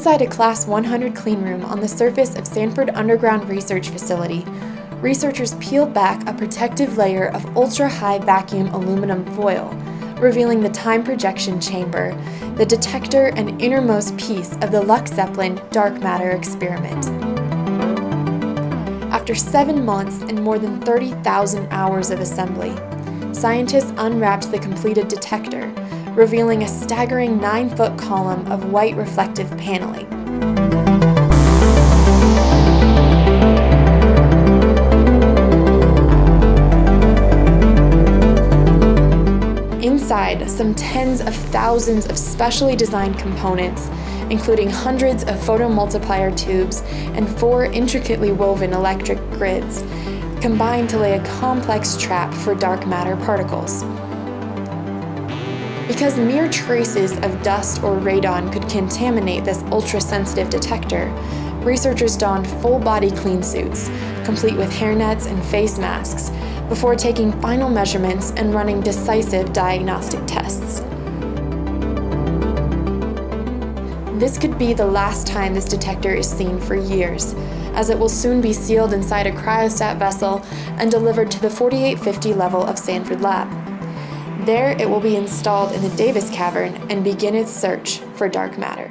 Inside a Class 100 cleanroom on the surface of Sanford Underground Research Facility, researchers peeled back a protective layer of ultra-high vacuum aluminum foil, revealing the time projection chamber, the detector and innermost piece of the LUX ZEPLIN dark matter experiment. After seven months and more than 30,000 hours of assembly, scientists unwrapped the completed detector, revealing a staggering 9-foot column of white reflective paneling. Inside, some tens of thousands of specially designed components, including hundreds of photomultiplier tubes and four intricately woven electric grids, combine to lay a complex trap for dark matter particles. Because mere traces of dust or radon could contaminate this ultra-sensitive detector, researchers donned full-body clean suits, complete with hairnets and face masks, before taking final measurements and running decisive diagnostic tests. This could be the last time this detector is seen for years, as it will soon be sealed inside a cryostat vessel and delivered to the 4850 level of Sanford Lab. There, it will be installed in the Davis Cavern and begin its search for dark matter.